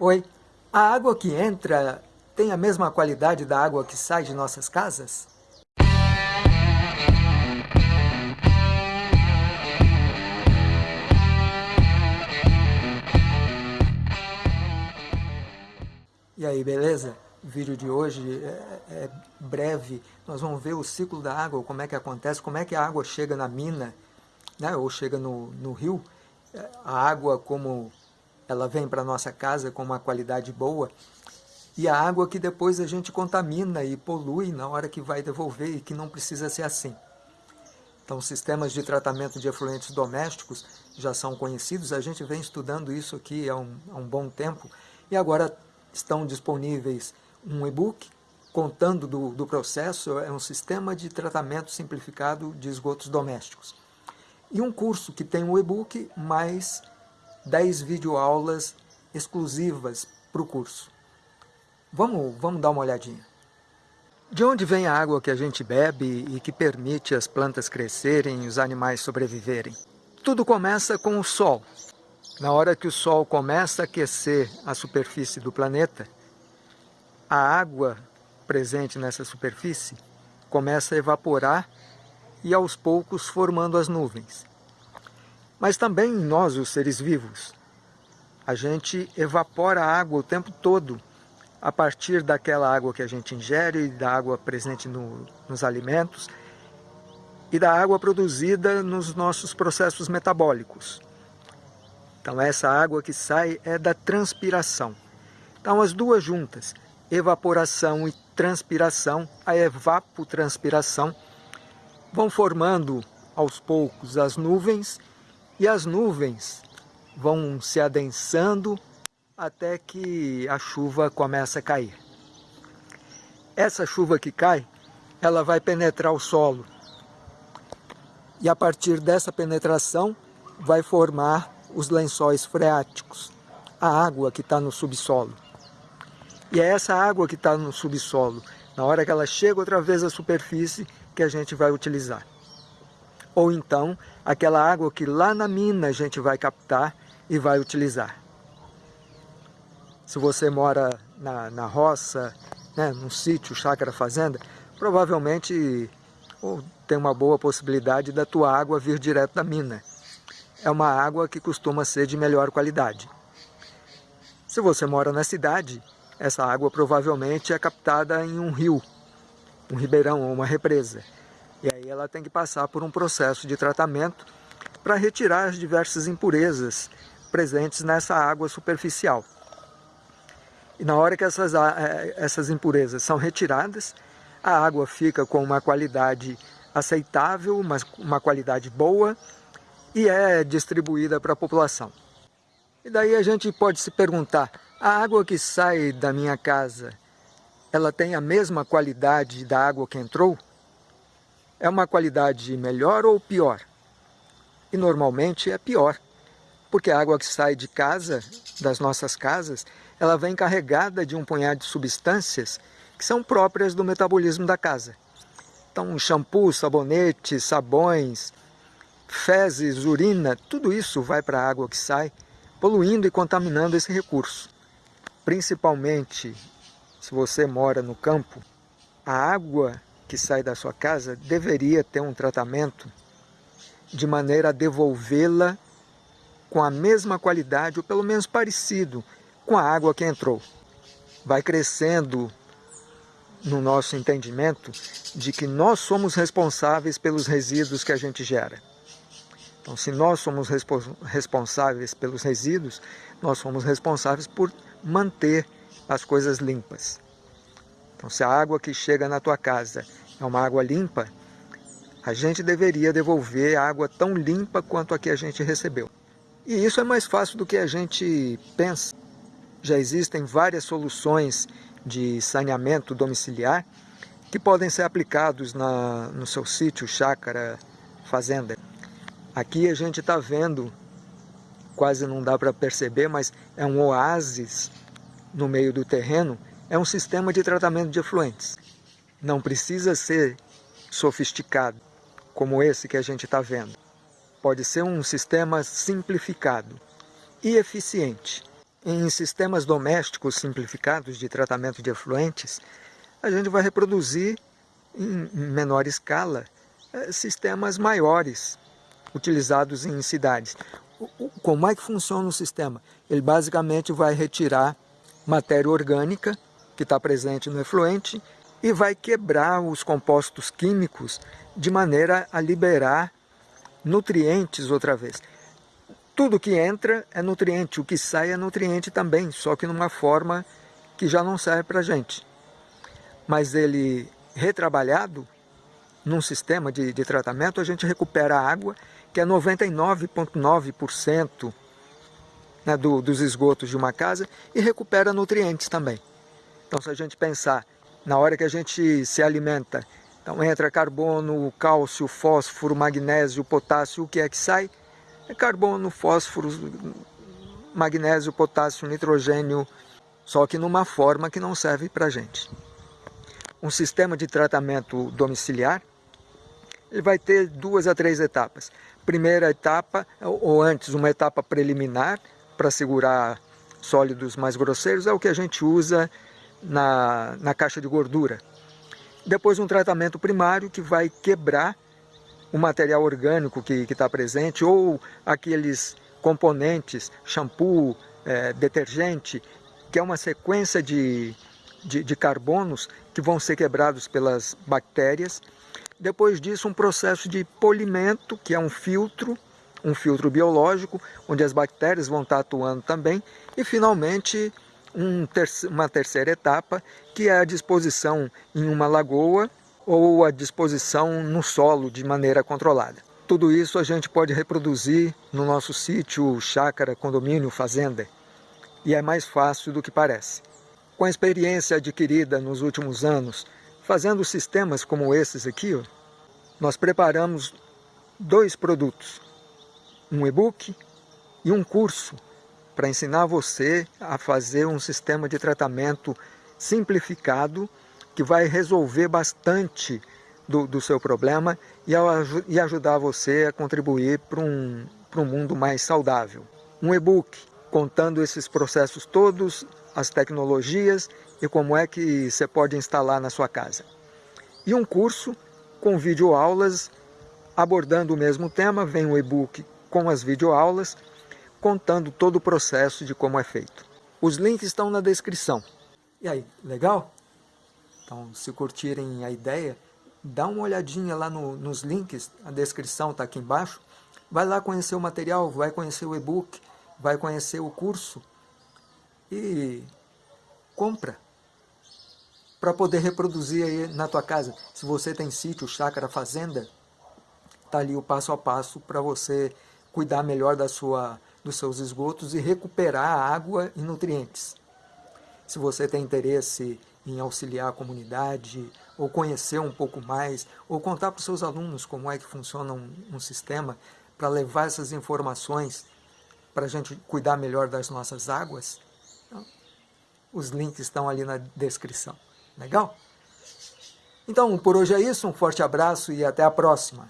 Oi, a água que entra tem a mesma qualidade da água que sai de nossas casas? E aí, beleza? O vídeo de hoje é, é, breve, nós vamos ver o ciclo da água, como é que acontece, como é que a água chega na mina, né, ou chega no, no rio, a água como ela vem para nossa casa com uma qualidade boa, e a água que depois a gente contamina e polui na hora que vai devolver e que não precisa ser assim. Então, sistemas de tratamento de efluentes domésticos já são conhecidos, a gente vem estudando isso aqui há um, há um bom tempo, e agora estão disponíveis um e-book contando do, do processo, é um sistema de tratamento simplificado de esgotos domésticos. E um curso que tem um e-book mais 10 videoaulas exclusivas para o curso. Vamos, vamos dar uma olhadinha. De onde vem a água que a gente bebe e que permite as plantas crescerem e os animais sobreviverem? Tudo começa com o Sol. Na hora que o Sol começa a aquecer a superfície do planeta, a água presente nessa superfície começa a evaporar e aos poucos formando as nuvens mas também nós, os seres vivos. A gente evapora a água o tempo todo, a partir daquela água que a gente ingere, da água presente no, nos alimentos e da água produzida nos nossos processos metabólicos. Então essa água que sai é da transpiração. Então as duas juntas, evaporação e transpiração, a evapotranspiração, vão formando aos poucos as nuvens e as nuvens vão se adensando até que a chuva começa a cair. Essa chuva que cai, ela vai penetrar o solo. E a partir dessa penetração, vai formar os lençóis freáticos, a água que está no subsolo. E é essa água que está no subsolo, na hora que ela chega outra vez à superfície, que a gente vai utilizar ou então aquela água que lá na mina a gente vai captar e vai utilizar. Se você mora na, na roça, né, num sítio, chácara, fazenda, provavelmente ou tem uma boa possibilidade da tua água vir direto da mina. É uma água que costuma ser de melhor qualidade. Se você mora na cidade, essa água provavelmente é captada em um rio, um ribeirão ou uma represa. E aí ela tem que passar por um processo de tratamento para retirar as diversas impurezas presentes nessa água superficial. E na hora que essas, é, essas impurezas são retiradas, a água fica com uma qualidade aceitável, uma, uma qualidade boa e é distribuída para a população. E daí a gente pode se perguntar, a água que sai da minha casa, ela tem a mesma qualidade da água que entrou? É uma qualidade melhor ou pior? E normalmente é pior, porque a água que sai de casa, das nossas casas, ela vem carregada de um punhado de substâncias que são próprias do metabolismo da casa. Então, shampoo, sabonete, sabões, fezes, urina, tudo isso vai para a água que sai, poluindo e contaminando esse recurso. Principalmente se você mora no campo, a água que sai da sua casa deveria ter um tratamento de maneira a devolvê-la com a mesma qualidade, ou pelo menos parecido, com a água que entrou. Vai crescendo no nosso entendimento de que nós somos responsáveis pelos resíduos que a gente gera. Então, se nós somos responsáveis pelos resíduos, nós somos responsáveis por manter as coisas limpas. Então, se a água que chega na tua casa é uma água limpa, a gente deveria devolver água tão limpa quanto a que a gente recebeu. E isso é mais fácil do que a gente pensa. Já existem várias soluções de saneamento domiciliar que podem ser aplicados na, no seu sítio, chácara, fazenda. Aqui a gente está vendo, quase não dá para perceber, mas é um oásis no meio do terreno é um sistema de tratamento de efluentes. Não precisa ser sofisticado, como esse que a gente está vendo. Pode ser um sistema simplificado e eficiente. em sistemas domésticos simplificados de tratamento de efluentes, a gente vai reproduzir em menor escala eh, sistemas maiores utilizados em cidades. Como é que funciona o sistema? Ele basicamente vai retirar matéria orgânica que está presente no efluente e vai quebrar os compostos químicos de maneira a liberar nutrientes outra vez. Tudo que entra é nutriente, o que sai é nutriente também, só que numa forma que já não serve para a gente. Mas ele retrabalhado, num sistema de, de tratamento, a gente recupera a água, que é 99,9% né, do, dos esgotos de uma casa, e recupera nutrientes também. Então, se a gente pensar, na hora que a gente se alimenta, então entra carbono, cálcio, fósforo, magnésio, potássio, o que é que sai? É carbono, fósforo, magnésio, potássio, nitrogênio, só que numa forma que não serve para a gente. Um sistema de tratamento domiciliar, ele vai ter duas a três etapas. Primeira etapa, ou antes uma etapa preliminar, para segurar sólidos mais grosseiros, é o que a gente usa na, na caixa de gordura. Depois um tratamento primário que vai quebrar o material orgânico que está presente ou aqueles componentes, shampoo, é, detergente, que é uma sequência de, de, de carbonos que vão ser quebrados pelas bactérias. Depois disso, um processo de polimento, que é um filtro, um filtro biológico, onde as bactérias vão estar atuando também. E, finalmente, um ter uma terceira etapa, que é a disposição em uma lagoa ou a disposição no solo de maneira controlada. Tudo isso a gente pode reproduzir no nosso sítio, chácara, condomínio, fazenda. E é mais fácil do que parece. Com a experiência adquirida nos últimos anos, fazendo sistemas como esses aqui, ó, nós preparamos dois produtos, um e-book e um curso para ensinar você a fazer um sistema de tratamento simplificado que vai resolver bastante do, do seu problema e, e, ajudar você a contribuir para um, um mundo mais saudável. Um e-book contando esses processos todos, as tecnologias e como é que você pode instalar na sua casa. E um curso com videoaulas abordando o mesmo tema, vem o e-book com as videoaulas, contando todo o processo de como é feito. Os links estão na descrição. E aí, legal? Então, se curtirem a ideia, dá uma olhadinha lá no, nos links, a descrição está aqui embaixo. Vai lá conhecer o material, vai conhecer o e-book, vai conhecer o curso e compra para poder reproduzir aí na tua casa. Se você tem sítio, chácara, fazenda, tá ali o passo a passo para você cuidar melhor da sua, dos seus esgotos e recuperar água e nutrientes. Se você tem interesse em auxiliar a comunidade, ou conhecer um pouco mais, ou contar para os seus alunos como é que funciona um, um sistema para levar essas informações para a gente cuidar melhor das nossas águas, então, os links estão ali na descrição. Legal? Então, por hoje é isso. Um forte abraço e até a próxima.